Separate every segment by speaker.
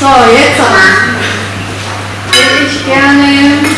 Speaker 1: So, jetzt würde ich gerne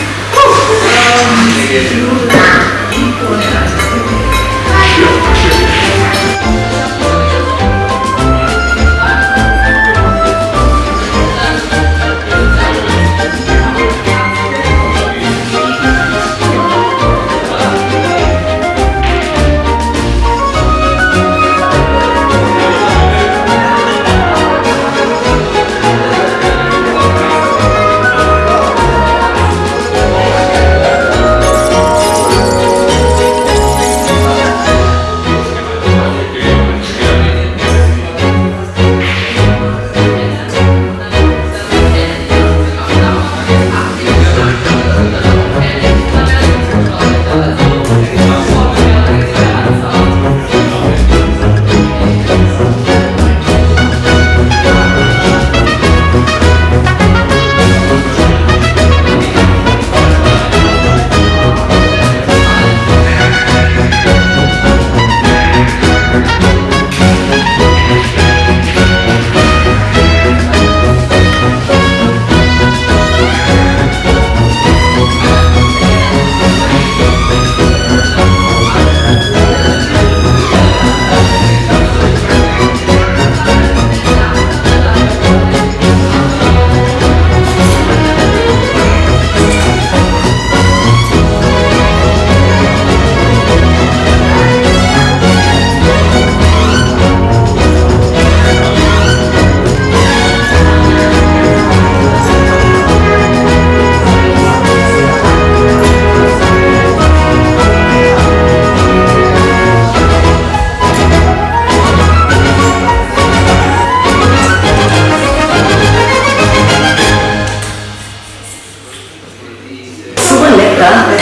Speaker 1: thank